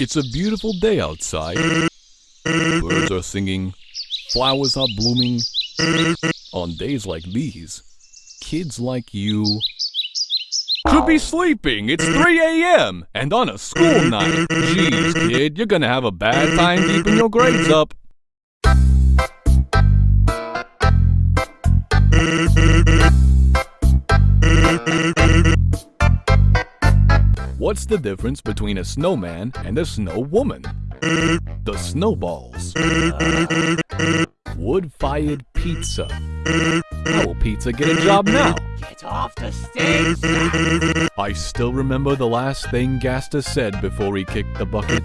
It's a beautiful day outside. Birds are singing, flowers are blooming. On days like these, kids like you should be sleeping. It's 3 a.m. and on a school night. Jeez, kid, you're gonna have a bad time keeping your grades up. The difference between a snowman and a snow woman? The snowballs. Wood-fired pizza. How will pizza get a job now? Get off the stage! I still remember the last thing Gaster said before he kicked the bucket.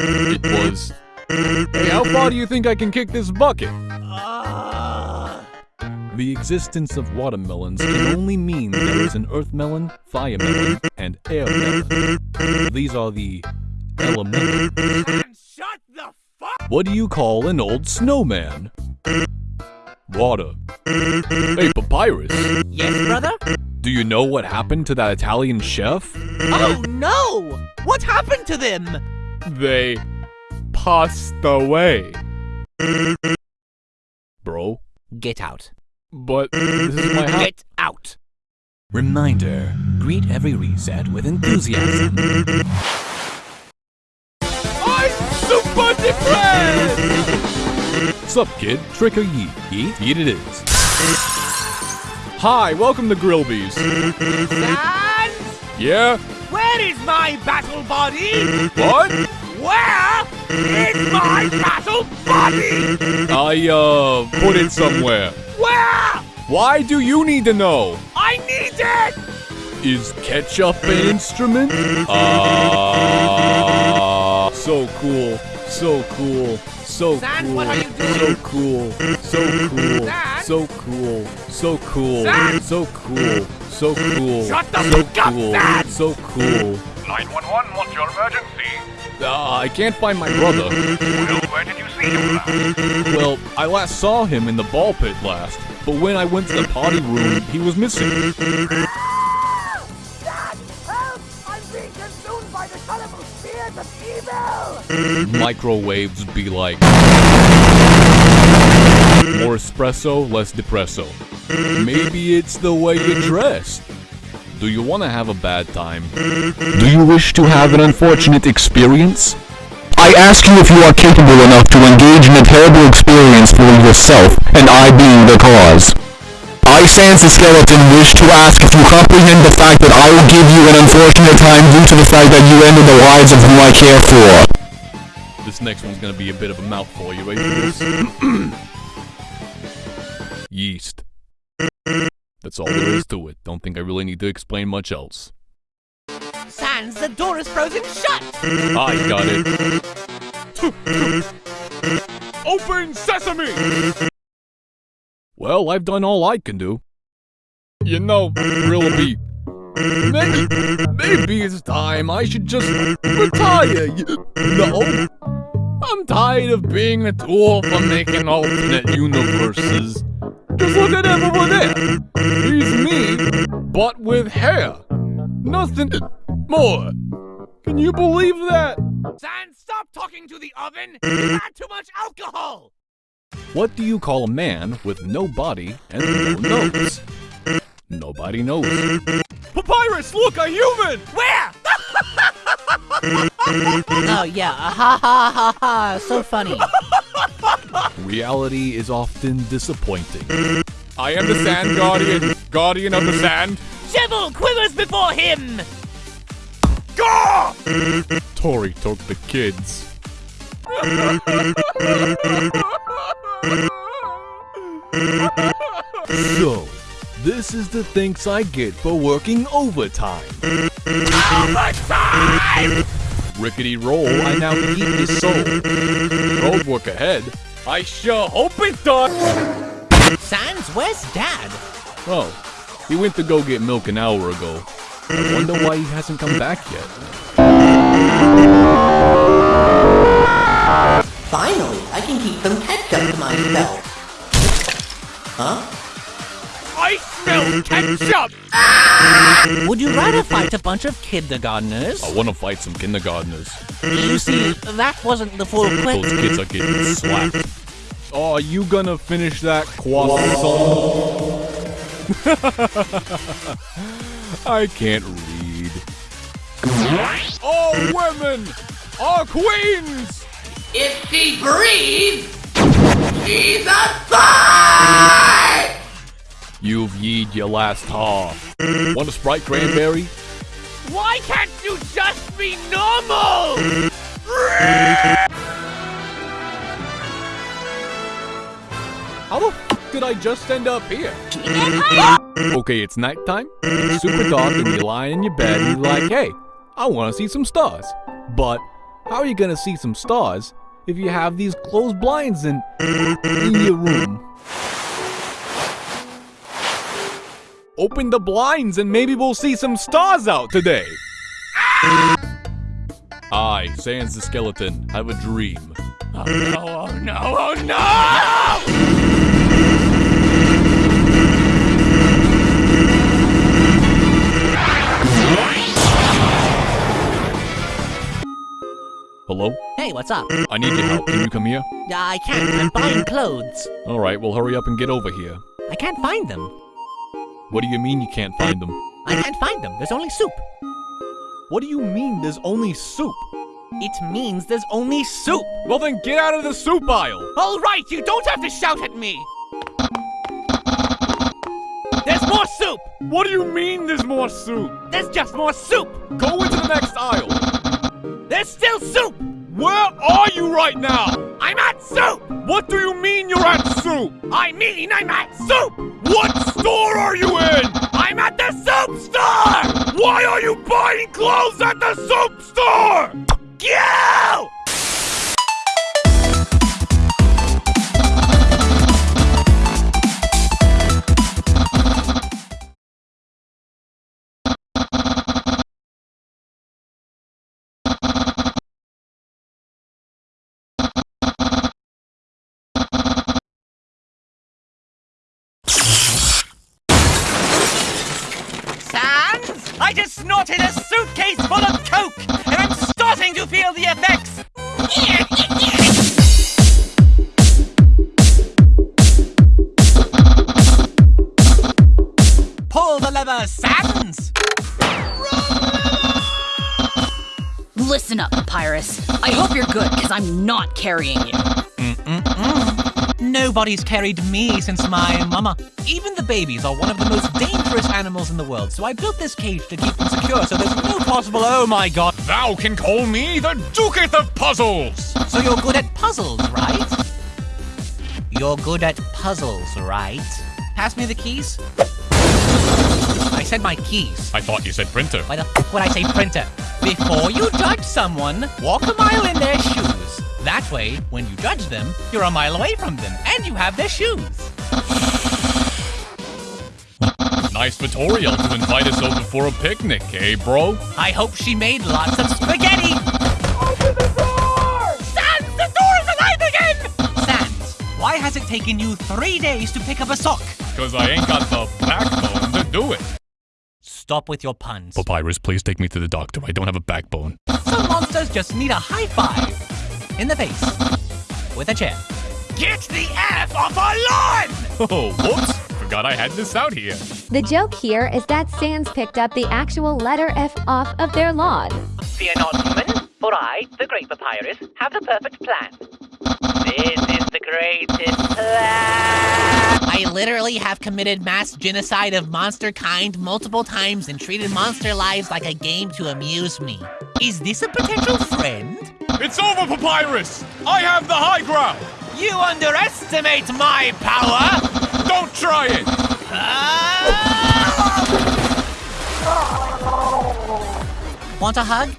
It was, Hey, how far do you think I can kick this bucket? The existence of watermelons can only mean there is an earth melon, fire melon, and air melon. These are the elemental. And shut the fuck! What do you call an old snowman? Water. Hey, Papyrus, Yes, brother? do you know what happened to that Italian chef? Oh no! What happened to them? They passed away. Bro, Get out. But this is my house. Get out! Reminder, greet every reset with enthusiasm. I'm super depressed! Sup, kid? Trick or yeet? Yeet? Yeet it is. Hi, welcome to Grillby's. Sans? Yeah? Where is my battle body? What? Where is my battle body? I, uh, put it somewhere. Where? Why do you need to know? I need it! Is ketchup an instrument? Ah, so cool, so cool, so Sans, cool, what are you doing? so cool, so cool, Sans? so cool, so cool, Sans? so cool, so cool, Shut the so fuck up, cool, Sans! so cool. 911, what's your emergency? Uh, I can't find my brother. Well, Well, I last saw him in the ball pit last, but when I went to the potty room, he was missing. Help! I'm being consumed by the colorful spears of evil! microwaves be like more espresso, less depresso. Maybe it's the way you dress. Do you want to have a bad time? Do you wish to have an unfortunate experience? I ask you if you are capable enough to engage in a terrible experience for yourself, and I being the cause. I, Sans the Skeleton, wish to ask if you comprehend the fact that I will give you an unfortunate time due to the fact that you ended the lives of whom I care for. This next one's gonna be a bit of a mouthful. You ready? Yeast. That's all there is to it. Don't think I really need to explain much else. Sans, the door is frozen shut! I got it. Open sesame! Well, I've done all I can do. You know, Grillby, maybe, maybe it's time I should just retire. You know? I'm tired of being a tool for making alternate universes. Just look at him over there. He's me, but with hair. Nothing more. Can you believe that? Sans, stop talking to the oven! You had too much alcohol! What do you call a man with no body and no nose? Nobody knows. Papyrus, look, a human! Where? oh yeah, uh, ha ha ha ha, so funny. Reality is often disappointing. I am the Sand Guardian, Guardian of the Sand. Shovel quivers before him! Tori took the kids. So, this is the thanks I get for working overtime. Overtime! Rickety roll, I now eat his soul. Road work ahead. I sure hope it does. Sans, where's Dad? Oh, he went to go get milk an hour ago. I wonder why he hasn't come back yet. Finally, I can keep some ketchup to myself. Huh? I smell ketchup! Ah! Would you rather fight a bunch of kindergartners? I want to fight some kindergartners. You see, that wasn't the full Those question. kids are getting slapped. Oh, are you gonna finish that croissant? I can't read. Oh, women! Our queens! If she breathes, she's a spy! You've yeed your last half. Want a Sprite cranberry? Why can't you just be normal? did I just end up here? okay, it's nighttime. Super dark, and you lie in your bed, and you're like, "Hey, I want to see some stars." But how are you gonna see some stars if you have these closed blinds in in your room? Open the blinds, and maybe we'll see some stars out today. I, Sans the skeleton, have a dream. Oh no, oh no, oh no! Hello? Hey, what's up? I need your help. Can you come here? Uh, I can't. I'm buying clothes. All right, well, hurry up and get over here. I can't find them. What do you mean you can't find them? I can't find them. There's only soup. What do you mean there's only soup? It means there's only soup. Well, then get out of the soup aisle. All right, you don't have to shout at me. There's more soup. What do you mean there's more soup? There's just more soup. Go into the next aisle. There's still soup. Where are you right now? I'm at soup. What do you mean you're at soup? I mean, I'm at soup. What store are you in? I'm at the soup store. Why are you buying clothes at the soup store? You! Pull the. Listen up, Papyrus. I hope you're good, because I'm not carrying you. Nobody's carried me since my mama. Even the babies are one of the most dangerous animals in the world, so I built this cage to keep them secure so there's no possible oh my god. Thou can call me the Duketh of Puzzles. So you're good at puzzles, right? You're good at puzzles, right? Pass me the keys. I said my keys. I thought you said printer. Why the f would I say printer? Before you judge someone, walk a mile in their shoes. That way, when you judge them, you're a mile away from them, and you have their shoes. Nice tutorial to invite us over for a picnic, eh, bro? I hope she made lots of spaghetti. Open the door! Sans, the door is alive again! Sans, why has it taken you three days to pick up a sock? Because I ain't got the backbone to do it. Stop with your puns. Papyrus, please take me to the doctor. I don't have a backbone. Some monsters just need a high five. In the face. With a chair. Get the F off our lawn! Oh, whoops. Forgot I had this out here. The joke here is that Sans picked up the actual letter F off of their lawn. Fear not, human, for I, the great papyrus, have the perfect plan. This is the greatest plan. I literally have committed mass genocide of monster kind multiple times and treated monster lives like a game to amuse me. Is this a potential friend? It's over, Papyrus! I have the high ground! You underestimate my power! Don't try it! Ah! Want a hug?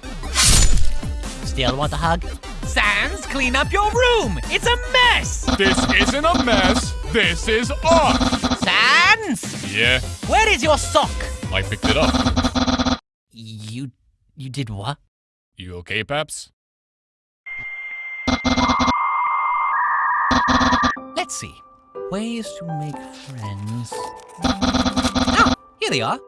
Still want a hug? Sans, clean up your room! It's a mess! This isn't a mess. This is art. Sans! Yeah, Where is your sock? I picked it up. You. you did what? You okay, Paps? Let's see. Ways to make friends. Ah, here they are.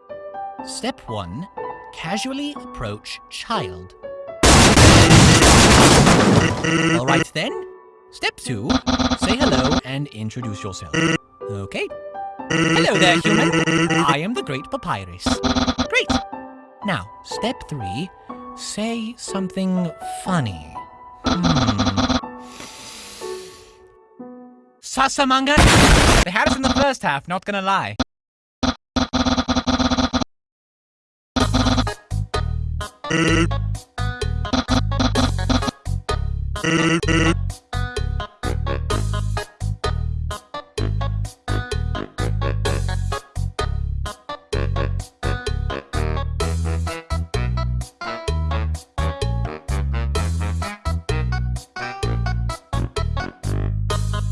Step one casually approach child. All right then. Step two say hello and introduce yourself. Okay. Hello there, human. I am the Great Papyrus. Great. Now, step three say something funny. Hmm. Sasamanga? They had us in the first half, not gonna lie. Beep.